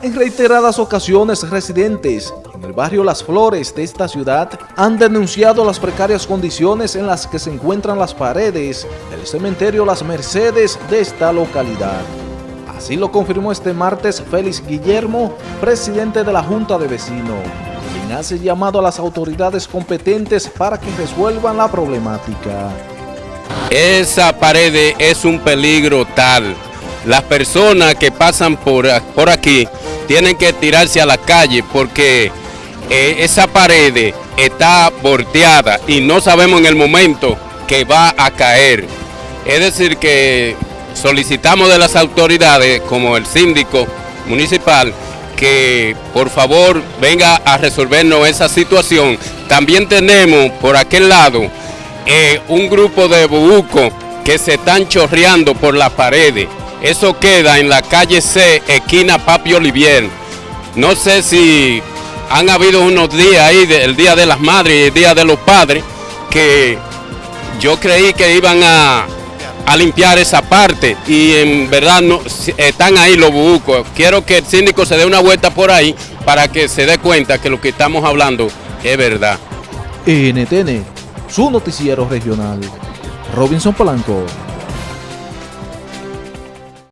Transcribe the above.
En reiteradas ocasiones, residentes en el barrio Las Flores de esta ciudad han denunciado las precarias condiciones en las que se encuentran las paredes del cementerio Las Mercedes de esta localidad. Así lo confirmó este martes Félix Guillermo, presidente de la Junta de Vecinos, quien hace llamado a las autoridades competentes para que resuelvan la problemática. Esa pared es un peligro tal. Las personas que pasan por, por aquí tienen que tirarse a la calle porque eh, esa pared está volteada y no sabemos en el momento que va a caer. Es decir que solicitamos de las autoridades, como el síndico municipal, que por favor venga a resolvernos esa situación. También tenemos por aquel lado eh, un grupo de bubucos que se están chorreando por las paredes. Eso queda en la calle C, esquina Papi Olivier. No sé si han habido unos días ahí, el Día de las Madres y el Día de los Padres, que yo creí que iban a, a limpiar esa parte y en verdad no, están ahí los bucos. Quiero que el síndico se dé una vuelta por ahí para que se dé cuenta que lo que estamos hablando es verdad. NTN, su noticiero regional. Robinson Polanco.